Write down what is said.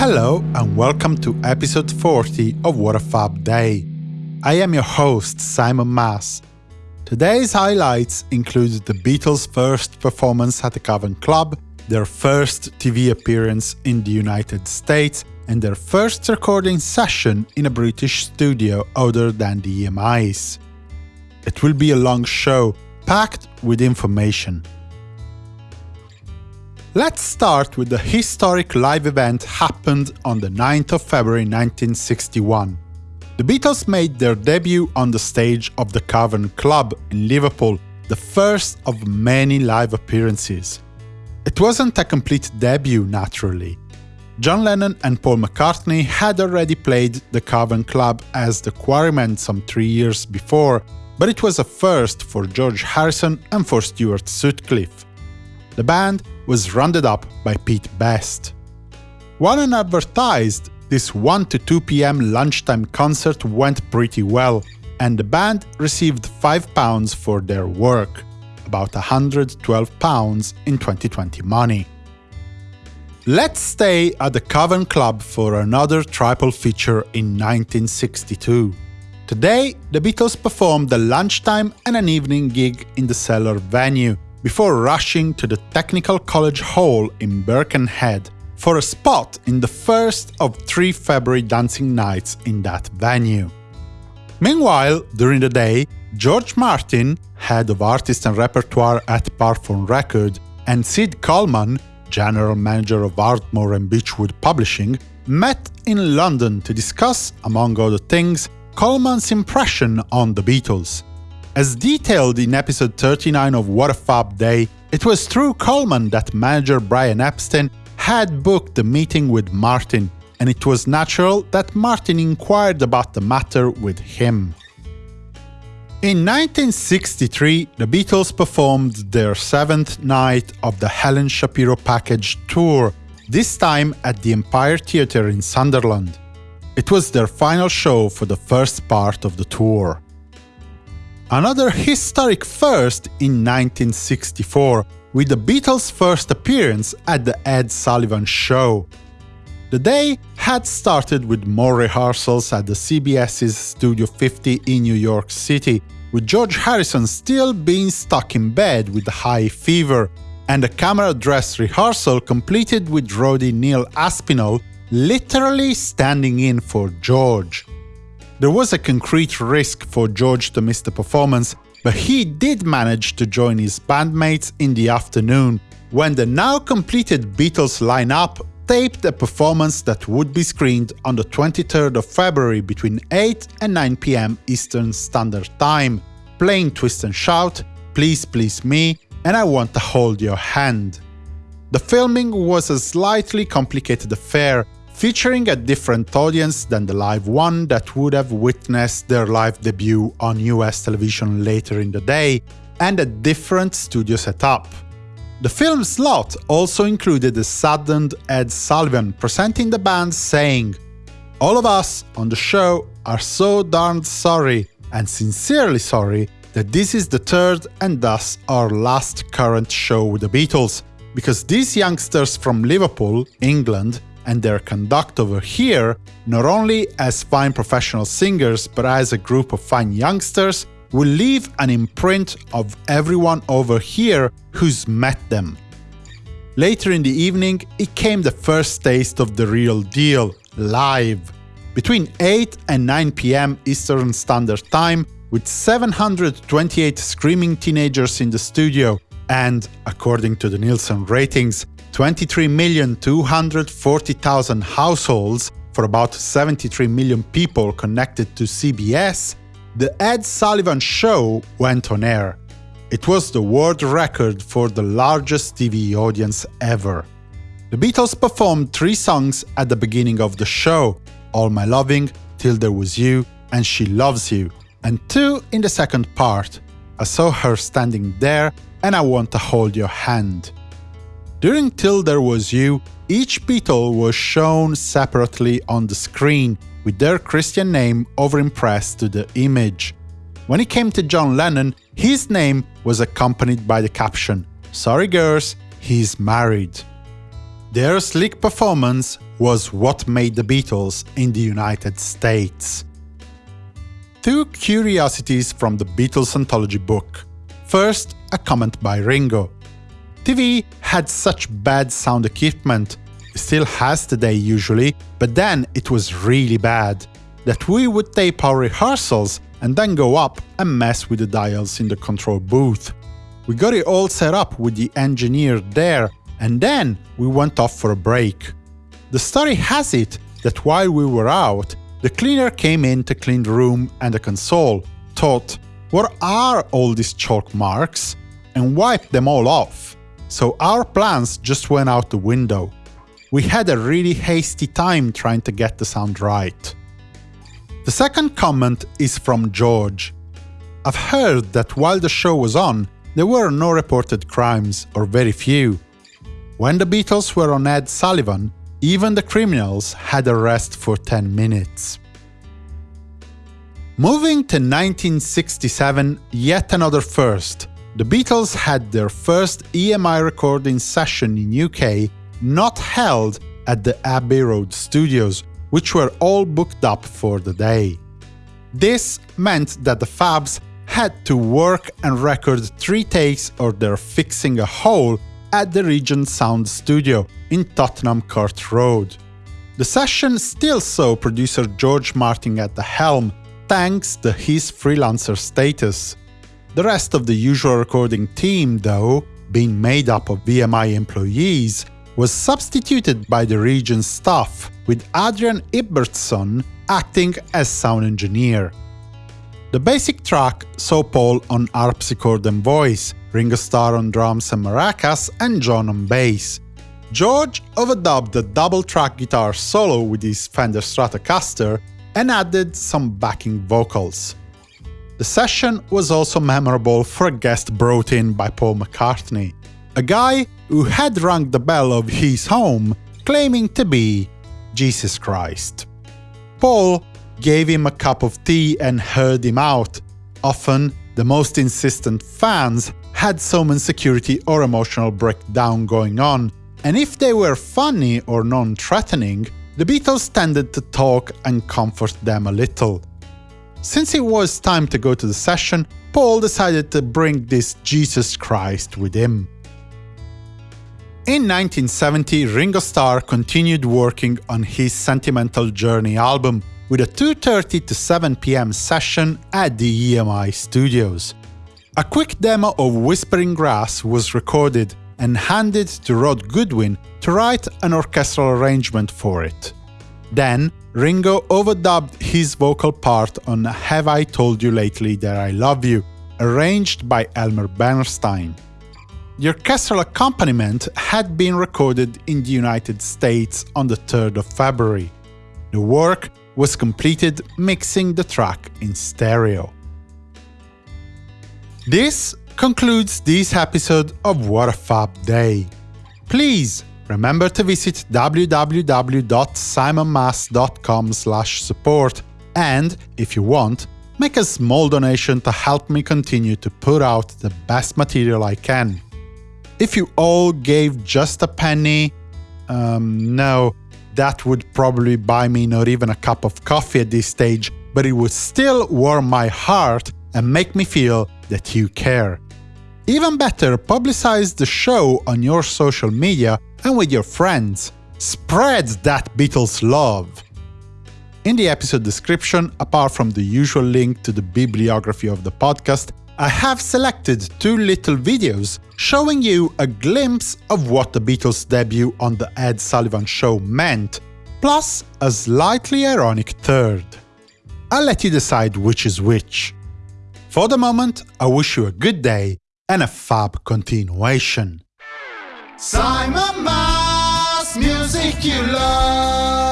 hello and welcome to episode 40 of What a Fab Day. I am your host, Simon Mas. Today's highlights include the Beatles' first performance at the Cavern Club, their first TV appearance in the United States, and their first recording session in a British studio other than the EMIs. It will be a long show, packed with information. Let's start with the historic live event happened on the 9th of February 1961. The Beatles made their debut on the stage of the Cavern Club in Liverpool, the first of many live appearances. It wasn't a complete debut, naturally. John Lennon and Paul McCartney had already played the Cavern Club as the Quarrymen some three years before, but it was a first for George Harrison and for Stuart Sutcliffe. The band was rounded up by Pete Best. While unadvertised, this 1 to 2 pm lunchtime concert went pretty well, and the band received £5 for their work, about £112 in 2020 money. Let's stay at the Cavern Club for another triple feature in 1962. Today, the Beatles performed a lunchtime and an evening gig in the Cellar venue, before rushing to the Technical College Hall in Birkenhead for a spot in the first of three February dancing nights in that venue. Meanwhile, during the day, George Martin, head of artist and repertoire at Parlophone Record, and Sid Coleman, general manager of Ardmore and Beechwood Publishing, met in London to discuss, among other things, Coleman's impression on the Beatles. As detailed in episode 39 of What a Fab Day, it was through Coleman that manager Brian Epstein had booked the meeting with Martin, and it was natural that Martin inquired about the matter with him. In 1963, the Beatles performed their seventh night of the Helen Shapiro Package tour, this time at the Empire Theatre in Sunderland. It was their final show for the first part of the tour. Another historic first in 1964, with the Beatles' first appearance at the Ed Sullivan Show. The day had started with more rehearsals at the CBS's Studio 50 in New York City, with George Harrison still being stuck in bed with a high fever, and a camera dress rehearsal completed with roadie Neil Aspinall literally standing in for George. There was a concrete risk for George to miss the performance, but he did manage to join his bandmates in the afternoon, when the now completed Beatles lineup taped a performance that would be screened on the 23rd of February between 8 and 9 pm Eastern Standard Time, playing Twist and Shout, Please Please Me, and I Want to Hold Your Hand. The filming was a slightly complicated affair, featuring a different audience than the live one that would have witnessed their live debut on US television later in the day, and a different studio setup. The film slot also included a saddened Ed Sullivan presenting the band saying, All of us on the show are so darned sorry, and sincerely sorry, that this is the third and thus our last current show with the Beatles, because these youngsters from Liverpool, England, and their conduct over here, not only as fine professional singers but as a group of fine youngsters, will leave an imprint of everyone over here who's met them. Later in the evening, it came the first taste of the real deal, live. Between 8 and 9 pm Eastern Standard Time, with 728 screaming teenagers in the studio, and, according to the Nielsen ratings, 23,240,000 households for about 73 million people connected to CBS, the Ed Sullivan Show went on air. It was the world record for the largest TV audience ever. The Beatles performed three songs at the beginning of the show, All My Loving, Till There Was You, and She Loves You, and two in the second part, I Saw Her Standing There and I Want to Hold Your Hand. During Till There Was You, each Beatle was shown separately on the screen, with their Christian name overimpressed to the image. When it came to John Lennon, his name was accompanied by the caption, Sorry girls, he's married. Their slick performance was what made the Beatles in the United States. Two curiosities from the Beatles anthology book. First, a comment by Ringo. TV had such bad sound equipment, still has today usually, but then it was really bad, that we would tape our rehearsals and then go up and mess with the dials in the control booth. We got it all set up with the engineer there, and then we went off for a break. The story has it that while we were out, the cleaner came in to clean the room and the console, thought, what are all these chalk marks? and wiped them all off. So our plans just went out the window. We had a really hasty time trying to get the sound right. The second comment is from George. I've heard that while the show was on, there were no reported crimes, or very few. When the Beatles were on Ed Sullivan, even the criminals had a rest for 10 minutes. Moving to 1967, yet another first. The Beatles had their first EMI recording session in UK not held at the Abbey Road studios, which were all booked up for the day. This meant that the Fabs had to work and record three takes or they're fixing a hole at the Regent Sound studio in Tottenham Court Road. The session still saw producer George Martin at the helm, thanks to his freelancer status. The rest of the usual recording team, though, being made up of EMI employees, was substituted by the Regent staff, with Adrian Ibbetson acting as sound engineer. The basic track saw Paul on harpsichord and voice, Ringo Starr on drums and maracas, and John on bass. George overdubbed the double-track guitar solo with his Fender Stratocaster and added some backing vocals. The session was also memorable for a guest brought in by Paul McCartney, a guy who had rung the bell of his home, claiming to be Jesus Christ. Paul gave him a cup of tea and heard him out. Often, the most insistent fans had some insecurity or emotional breakdown going on, and if they were funny or non-threatening, the Beatles tended to talk and comfort them a little. Since it was time to go to the session, Paul decided to bring this Jesus Christ with him. In 1970, Ringo Starr continued working on his Sentimental Journey album with a 2.30 to 7 pm session at the EMI studios. A quick demo of Whispering Grass was recorded and handed to Ron Goodwin to write an orchestral arrangement for it. Then, Ringo overdubbed his vocal part on Have I Told You Lately That I Love You, arranged by Elmer Bernstein. The orchestral accompaniment had been recorded in the United States on the 3rd of February. The work was completed mixing the track in stereo. This concludes this episode of What a Fab Day. Please remember to visit www.simonmas.com support and, if you want, make a small donation to help me continue to put out the best material I can. If you all gave just a penny, um, no, that would probably buy me not even a cup of coffee at this stage, but it would still warm my heart and make me feel that you care. Even better, publicize the show on your social media and with your friends. Spread that Beatles love! In the episode description, apart from the usual link to the bibliography of the podcast, I have selected two little videos showing you a glimpse of what the Beatles' debut on The Ed Sullivan Show meant, plus a slightly ironic third. I'll let you decide which is which. For the moment, I wish you a good day and a fab continuation. Simon Mas, music you love.